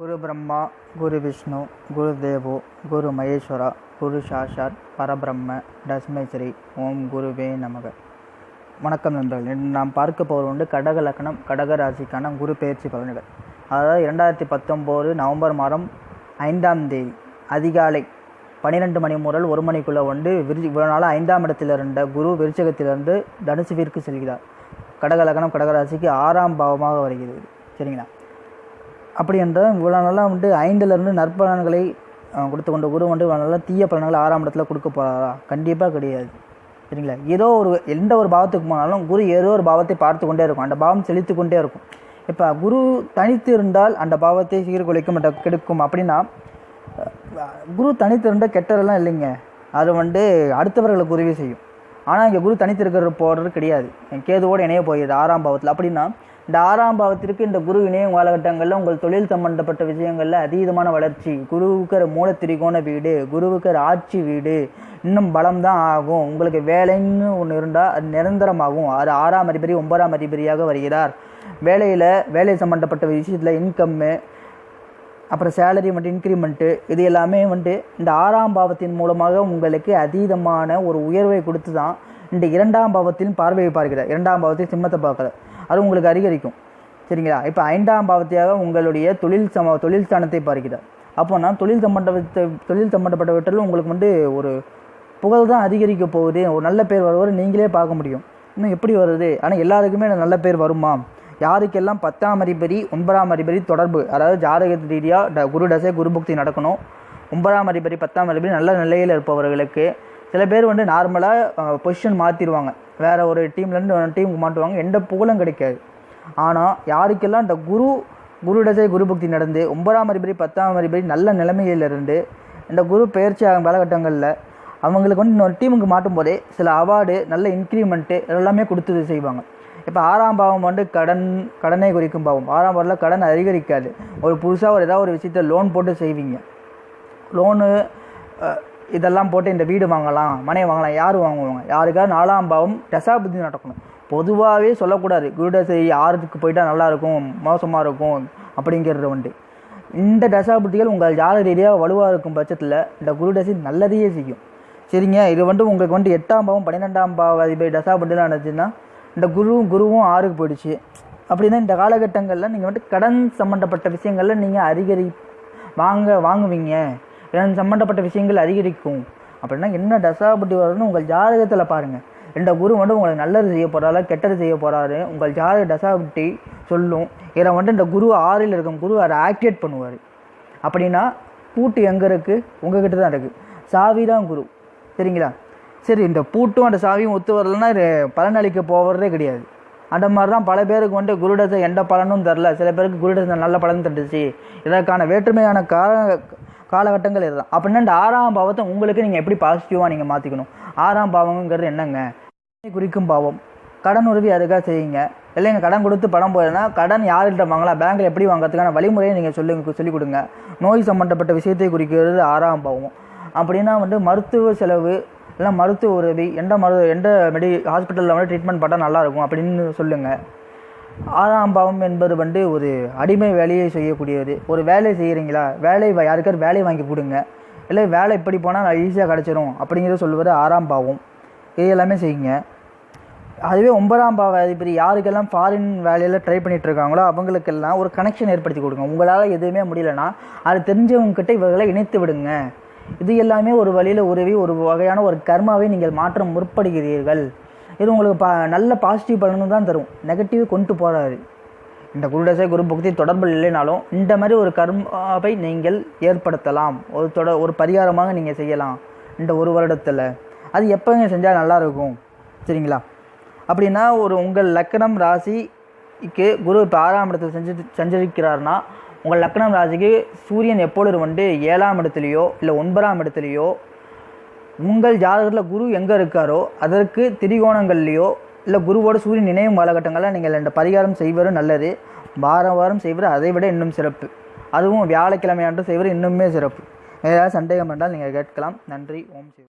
குரு பிரம்மா குரு விஷ்ணு குரு தேவோ குரு மகேஸ்வரா குரு சாஷாத் பரபிரம்ம தஸ்மேஸ்ரீ ஓம் குருவே நமக. வணக்கம் நண்பர்கள் இன்று நாம் பார்க்க போவது உண்டு கடக லக்னம் கடக ராசிக்கான குரு பெயர்ச்சி பலன்கள். அதாவது இரண்டாயிரத்தி பத்தொம்போது நவம்பர் மாதம் ஐந்தாம் தேதி அதிகாலை பன்னிரெண்டு மணி முதல் ஒரு மணிக்குள்ளே வந்து விருச்சி இவ்வளோ நாள் ஐந்தாம் இடத்தில் இருந்த குரு விருச்சகத்திலிருந்து தனுசுவிற்கு செல்கிறார். கடக லக்னம் கடகராசிக்கு ஆறாம் பாவமாக வருகிறது. சரிங்களா? அப்படி என்றால் இவ்வளோ நாளாக வந்துட்டு ஐந்துலேருந்து நற்பலன்களை கொடுத்து கொண்ட குரு வந்து இவ்வளோ நல்லா தீய பலன்களை ஆறாம் இடத்துல கொடுக்க போகிறாரா கண்டிப்பாக கிடையாது. சரிங்களா? ஏதோ ஒரு எந்த ஒரு பாவத்துக்கு போனாலும் குரு ஏதோ ஒரு பாவத்தை பார்த்து கொண்டே இருக்கும். அந்த பாவம் செழித்து கொண்டே இருக்கும். இப்போ குரு தனித்து இருந்தால் அந்த பாவத்தை சீர்குலைக்கும் மற்ற கெடுக்கும் அப்படின்னா குரு தனித்து இருந்தால் கெட்டதெல்லாம் இல்லைங்க. அது வந்து அடுத்தவர்களுக்கு உதவி செய்யும். ஆனால் இங்கே குரு தனித்து இருக்கிற போடுறது கிடையாது. கேதுவோடு இணைய போயிடுது ஆறாம் பாவத்தில். அப்படின்னா இந்த ஆறாம் பாவத்திற்கு இந்த குரு இணையம் காலகட்டங்களில் உங்கள் தொழில் சம்பந்தப்பட்ட விஷயங்களில் அதீதமான வளர்ச்சி. குருவுக்கு மூல திரிகோண வீடு குருவுக்கு ஆட்சி வீடு. இன்னும் பலம் தான் ஆகும். உங்களுக்கு வேலைன்னு ஒன்று இருந்தால் அது நிரந்தரமாகும். அது ஆறாம் அதிபதி ஒன்பதாம் அதிபதியாக வருகிறார். வேலையில் வேலை சம்பந்தப்பட்ட விஷயத்தில் இன்கம்மு அப்புறம் சேலரி மட்டும் இன்க்ரிமெண்ட்டு இது எல்லாமே வந்துட்டு இந்த ஆறாம் பாவத்தின் மூலமாக உங்களுக்கு அதீதமான ஒரு உயர்வை கொடுத்து தான் இந்த இரண்டாம் பாவத்தின் பார்வையை பார்க்கிறார். இரண்டாம் பாவத்தில் சிம்மத்தை பார்க்குறார். அது உங்களுக்கு அதிகரிக்கும். சரிங்களா? இப்போ ஐந்தாம் பாவத்தையாக உங்களுடைய தொழில் சம தொழில் ஸ்தானத்தை பார்க்கிறார். அப்போனா தொழில் சம்பந்தப்பட்ட தொழில் சம்பந்தப்பட்டவற்றில் உங்களுக்கு வந்து ஒரு புகழ் தான் அதிகரிக்க போகுது. ஒரு நல்ல பேர் வருவார் நீங்களே பார்க்க முடியும். இன்னும் எப்படி வருது? ஆனால் எல்லாருக்குமே நல்ல பேர் வருமா? யாருக்கெல்லாம் பத்தாம் அதிபதி ஒன்பதாம் அதிபதி தொடர்பு அதாவது ஜாதக ரீதியாக குரு தசை குரு பக்தி நடக்கணும். ஒன்பதாம் அதிபதி பத்தாம் அதிபதி நல்ல நிலையில் இருப்பவர்களுக்கு சில பேர் வந்து நார்மலாக பொசிஷன் மாற்றிடுவாங்க வேறு ஒரு டீம்லேருந்து டீமுக்கு மாட்டுவாங்க. எந்த புகழும் கிடைக்காது. ஆனால் யாருக்கெல்லாம் இந்த குரு குரு தசை குரு பக்தி நடந்து ஒன்பதாம் அதிபதி பத்தாம் அதிபதி நல்ல நிலைமையில் இருந்து இந்த குரு பயிற்சி ஆகும் காலகட்டங்களில் அவங்களுக்கு வந்து இன்னொரு டீமுக்கு மாட்டும் போதே சில அவார்டு நல்ல இன்க்ரிமெண்ட்டு எல்லாமே கொடுத்து செய்வாங்க. இப்போ ஆறாம் பாவம் வந்து கடன் கடனை குறிக்கும் பாவம். ஆறாம் பாவத்தில் கடன் அதிகரிக்காது. ஒரு புதுசாக ஒரு ஏதாவது ஒரு விஷயத்த லோன் போட்டு செய்வீங்க. லோனு இதெல்லாம் போட்டு இந்த வீடு வாங்கலாம் மனை வாங்கலாம் யார் வாங்குவாங்க? யாருக்காவது நாலாம் பாவம் தசாபுத்தி நடக்கணும். பொதுவாகவே சொல்லக்கூடாது. குருடசை ஆறுக்கு போயிட்டால் நல்லா இருக்கும் மோசமாக இருக்கும் அப்படிங்கிறது வந்து இந்த தசாபுத்திகள் உங்கள் ஜாத ரீதியாக வலுவாக இருக்கும் பட்சத்தில் இந்த குருடசை நல்லதையே செய்யும். சரிங்க? இது வந்து உங்களுக்கு வந்து எட்டாம் பாவம் பன்னிரெண்டாம் பாவ அதிபதி தசாபுத்திலாம் நடந்துச்சுன்னா இந்த குருவும் குருவும் ஆறுக்கு போயிடுச்சு. அப்படின்னா இந்த காலகட்டங்களில் நீங்கள் வந்து கடன் சம்மந்தப்பட்ட விஷயங்களில் நீங்கள் அதிகரி வாங்க வாங்குவீங்க. இதன் சம்மந்தப்பட்ட விஷயங்கள் அதிகரிக்கும். அப்படின்னா என்ன தசாபுத்தி வரும்னு உங்கள் ஜாதகத்தில் பாருங்கள் இந்த குரு வந்து உங்களுக்கு நல்லது செய்ய போகிறாரா கெட்டது செய்ய போகிறாரு உங்கள் ஜாதக தசாபுத்தி சொல்லும். இதை வந்து இந்த குரு ஆறில் இருக்கும் குரு அதை ஆக்டிவேட் பண்ணுவார். அப்படின்னா பூட்டு எங்கே இருக்குது உங்ககிட்ட தான் இருக்குது சாவி தான் குரு. சரிங்களா? சரி இந்த பூட்டும் அந்த சாவியும் ஒத்து வரலன்னா இது பலனளிக்க போகிறதே கிடையாது. அந்த மாதிரி தான் பல பேருக்கு வந்து குருடசை எந்த பலனும் தரல. சில பேருக்கு குருடசை நல்ல பலன் தந்துச்சு. இதற்கான வேற்றுமையான காரண காலகட்டங்கள் இதுதான். அப்படின்னா இந்த ஆறாம் பாவத்தை உங்களுக்கு நீங்கள் எப்படி பாசிட்டிவாக நீங்கள் மாற்றிக்கணும் ஆறாம் பாவங்கிறது என்னங்க? குறிக்கும் பாவம். கடன் உதவி அதுக்காக செய்யுங்க. இல்லைங்க கடன் கொடுத்து பணம் போயிடுனா கடன் யார்கிட்ட வாங்கலாம்? பேங்க்கில் எப்படி வாங்குறதுக்கான வழிமுறையை நீங்கள் சொல்லுங்க சொல்லிக் கொடுங்க. நோய் சம்மந்தப்பட்ட விஷயத்தை குறிக்கிறது ஆறாம் பாவம். அப்படின்னா வந்து மருத்துவ செலவு இல்லை மருத்துவ உதவி எந்த மரு எந்த மெடி ஹாஸ்பிட்டலில் வந்து ட்ரீட்மெண்ட் பண்ணால் நல்லாயிருக்கும் அப்படின்னு சொல்லுங்கள் ஆறாம் பாவம் என்பது வந்து ஒரு அடிமை வேலையை செய்யக்கூடியது. ஒரு வேலை செய்கிறீங்களா வேலை யாருக்காரு வேலையை வேலை வாங்கி கொடுங்க. இல்லை வேலை இப்படி போனால் ஈஸியாக கிடச்சிரும் அப்படிங்கிறத சொல்வது ஆறாம் பாவம். இது எல்லாமே செய்யுங்க. அதுவே ஒன்பதாம் பாவ அதிபதி யாருக்கெல்லாம் ஃபாரின் வேலையில் ட்ரை பண்ணிகிட்ருக்காங்களோ அவங்களுக்கெல்லாம் ஒரு கனெக்ஷன் ஏற்படுத்தி கொடுங்க. உங்களால் எதுவுமே முடியலன்னா அது தெரிஞ்சவங்கக்கிட்ட இவர்களை இணைத்து விடுங்க. இது எல்லாமே ஒரு வழியில் உதவி ஒரு வகையான ஒரு கர்மாவை நீங்கள் மாற்ற முற்படுகிறீர்கள். இது உங்களுக்கு பா நல்ல பாசிட்டிவ் பலனும் தான் தரும். நெகட்டிவ் கொண்டு போகாது இந்த குருடசை குரு பக்தி தொடர்பு இல்லைனாலும் இந்த மாதிரி ஒரு கர்மாவை நீங்கள் ஏற்படுத்தலாம். ஒரு தொட ஒரு பரிகாரமாக நீங்கள் செய்யலாம். இந்த ஒரு வருடத்தில். அது எப்போங்க செஞ்சால் நல்லா இருக்கும். சரிங்களா? அப்படின்னா ஒரு உங்கள் லக்கணம் ராசிக்கு குரு இப்போ ஆறாம் இடத்துல செஞ்சு சஞ்சரிக்கிறார்னா உங்கள் லக்கணம் ராசிக்கு சூரியன் எப்பொழுது வந்து ஏழாம் இடத்துலையோ இல்லை ஒன்பதாம் இடத்துலையோ உங்கள் ஜாதகத்தில் குரு எங்கே இருக்காரோ அதற்கு திரிகோணங்கள்லையோ இல்லை குருவோட சூரியன் நினைவும் காலகட்டங்களில் நீங்கள் இந்த பரிகாரம் செய்வது நல்லது. வாரம் வாரம் செய்வது அதை விட இன்னும் சிறப்பு. அதுவும் வியாழக்கிழமையாண்டு செய்வது இன்னுமே சிறப்பு. ஏதாவது சந்தேகம் என்றால் நீங்கள் கேட்கலாம். நன்றி. ஓம் சிவ